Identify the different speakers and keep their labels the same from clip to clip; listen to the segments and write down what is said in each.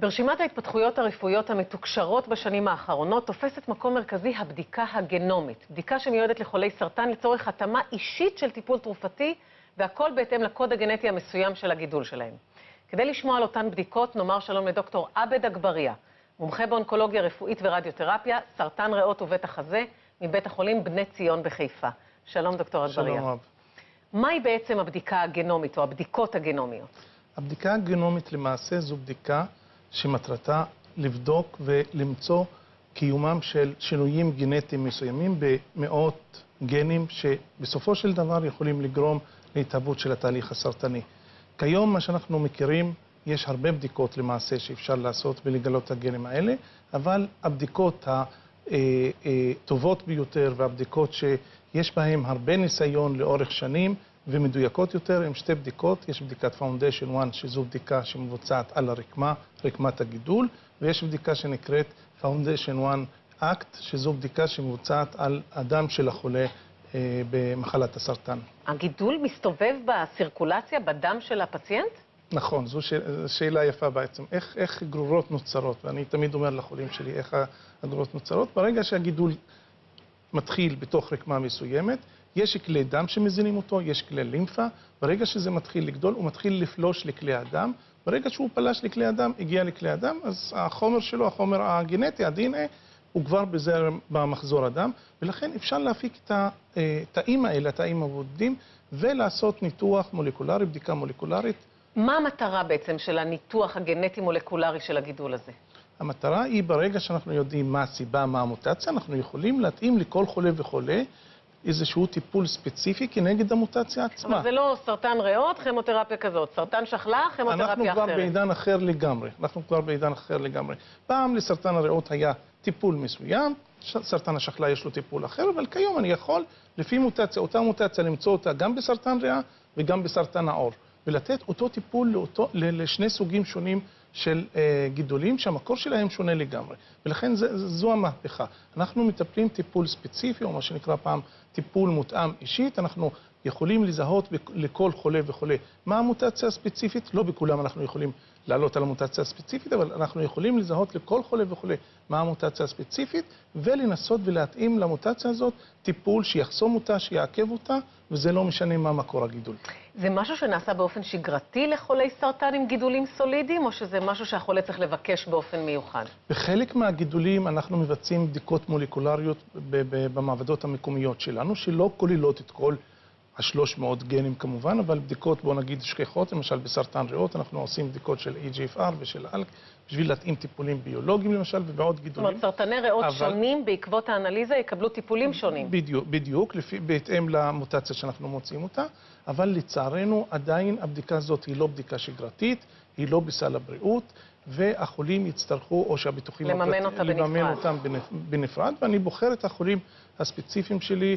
Speaker 1: ברשימת ההתפתחויות הרפואיות המתוקשרות בשנים האחרונות תופסת מקום מרכזי הבדיקה הגנומית. בדיקה שמיועדת לחולי סרטן לצורך התאמה אישית של טיפול תרופתי, והכל בהתאם לקוד הגנטי המסוים של הגידול שלהם. כדי לשמוע על אותן בדיקות, נאמר שלום לדוקטור עבד אגבריה, מומחה באונקולוגיה רפואית ורדיותרפיה, סרטן ריאות ובית החזה, מבית החולים בני ציון בחיפה. שלום דוקטור אגבריה.
Speaker 2: שלום רב.
Speaker 1: מהי בעצם הבדיקה הגנומית או הבדיקות הגנומיות?
Speaker 2: הבדיקה הגנומית למעשה זו בדיקה שמטרתה לבדוק ולמצוא קיומם של שינויים גנטיים מסוימים במאות גנים שבסופו של דבר יכולים לגרום להתהוות של התהליך הסרטני. כיום מה שאנחנו מכירים, יש הרבה בדיקות למעשה שאפשר לעשות ולגלות את הגנים האלה, אבל הבדיקות הטובות ביותר והבדיקות שיש בהן הרבה ניסיון לאורך שנים ומדויקות יותר הן שתי בדיקות, יש בדיקת Foundation 1 שזו בדיקה שמבוצעת על הרקמה, רקמת הגידול, ויש בדיקה שנקראת Foundation 1 Act שזו בדיקה שמבוצעת על הדם של החולה אה, במחלת הסרטן.
Speaker 1: הגידול מסתובב בסירקולציה, בדם של הפציינט?
Speaker 2: נכון, זו ש... שאלה יפה בעצם. איך, איך גרורות נוצרות? ואני תמיד אומר לחולים שלי איך הגרורות נוצרות. ברגע שהגידול מתחיל בתוך רקמה מסוימת, יש כלי דם שמזינים אותו, יש כלי לימפה, ברגע שזה מתחיל לגדול, הוא מתחיל לפלוש לכלי הדם, ברגע שהוא פלש לכלי הדם, הגיע לכלי הדם, אז החומר שלו, החומר הגנטי, ה-DNA, הוא כבר בזרם במחזור הדם, ולכן אפשר להפיק את התאים האלה, התאים הבודדים, ולעשות ניתוח מולקולרי, בדיקה מולקולרית.
Speaker 1: מה המטרה בעצם של הניתוח הגנטי-מולקולרי של הגידול הזה?
Speaker 2: המטרה היא, ברגע שאנחנו יודעים מה הסיבה, מה המוטציה, אנחנו יכולים להתאים לכל חולה וחולה איזשהו טיפול ספציפי כנגד המוטציה עצמה.
Speaker 1: אבל זה לא סרטן ריאות, כימותרפיה כזאת. סרטן שחלה, כימותרפיה אחרת.
Speaker 2: אנחנו כבר בעידן אחר לגמרי. אנחנו כבר בעידן אחר לגמרי. פעם לסרטן הריאות היה טיפול מסוים, סרטן השחלה יש לו טיפול אחר, אבל כיום אני יכול, לפי מוטציה, אותה מוטציה, למצוא אותה גם בסרטן ריאה וגם בסרטן העור. ולתת אותו טיפול לאותו, לשני סוגים שונים של אה, גידולים שהמקור שלהם שונה לגמרי. ולכן זו המהפכה. אנחנו מטפלים טיפול ספציפי, או מה שנקרא פעם טיפול מותאם אישית. אנחנו יכולים לזהות לכל חולה וחולה מה המוטציה הספציפית. לא בכולם אנחנו יכולים לעלות על המוטציה הספציפית, אבל אנחנו יכולים לזהות לכל חולה וחולה מה המוטציה הספציפית, ולנסות ולהתאים למוטציה הזאת טיפול שיחסום אותה, שיעכב אותה, וזה לא משנה מה מקור הגידול.
Speaker 1: זה משהו שנעשה באופן שגרתי לחולי סרטן עם גידולים סולידיים, או שזה משהו שהחולה צריך לבקש באופן מיוחד?
Speaker 2: בחלק מהגידולים אנחנו מבצעים בדיקות מולקולריות במעבדות המקומיות שלנו, שלא כוללות את כל ה-300 גנים כמובן, אבל בדיקות, בוא נגיד, שכיחות, למשל בסרטן ריאות, אנחנו עושים בדיקות של EGFR ושל ALK, בשביל להתאים טיפולים ביולוגיים למשל, ובעוד גידולים.
Speaker 1: זאת אומרת, סרטני ריאות אבל... שונים בעקבות האנליזה יקבלו טיפולים שונים.
Speaker 2: בדיוק, בדיוק, לפי, בהתאם למוטציה שאנחנו מוצאים אותה, אבל לצערנו עדיין הבדיקה הזאת היא לא בדיקה שגרתית, היא לא בסל הבריאות, והחולים יצטרכו, או שהביטוחים...
Speaker 1: לממן אותה בנפרד.
Speaker 2: לממן אותם בנפרד, ואני בוחר את החולים הספציפיים שלי.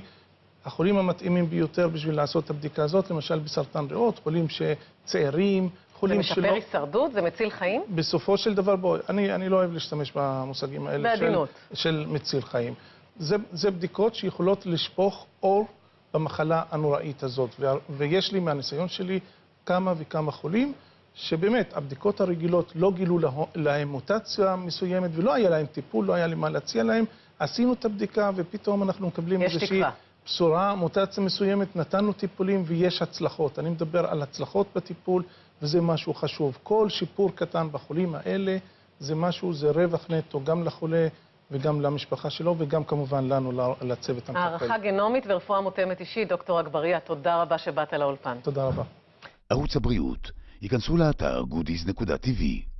Speaker 2: החולים המתאימים ביותר בשביל לעשות את הבדיקה הזאת, למשל בסרטן ריאות, חולים שצעירים, חולים שלא...
Speaker 1: זה משפר הישרדות? זה מציל חיים?
Speaker 2: בסופו של דבר, בואי, אני, אני לא אוהב להשתמש במושגים האלה
Speaker 1: בעדינות.
Speaker 2: של, של מציל חיים. זה, זה בדיקות שיכולות לשפוך אור במחלה הנוראית הזאת, ו, ויש לי מהניסיון שלי כמה וכמה חולים שבאמת הבדיקות הרגילות לא גילו להם מוטציה מסוימת ולא היה להם טיפול, לא היה לי מה להציע להם, עשינו את הבדיקה ופתאום אנחנו מקבלים איזושהי...
Speaker 1: יש תקווה.
Speaker 2: בשורה, מוטציה מסוימת, נתנו טיפולים ויש הצלחות. אני מדבר על הצלחות בטיפול, וזה משהו חשוב. כל שיפור קטן בחולים האלה זה משהו, זה רווח נטו גם לחולה וגם למשפחה שלו, וגם כמובן לנו, לצוות המטפל.
Speaker 1: הערכה גנומית ורפואה מותאמת אישית, דוקטור אגבריה, תודה רבה שבאת לאולפן.
Speaker 2: תודה רבה.
Speaker 3: ערוץ הבריאות, ייכנסו לאתר goodies.tv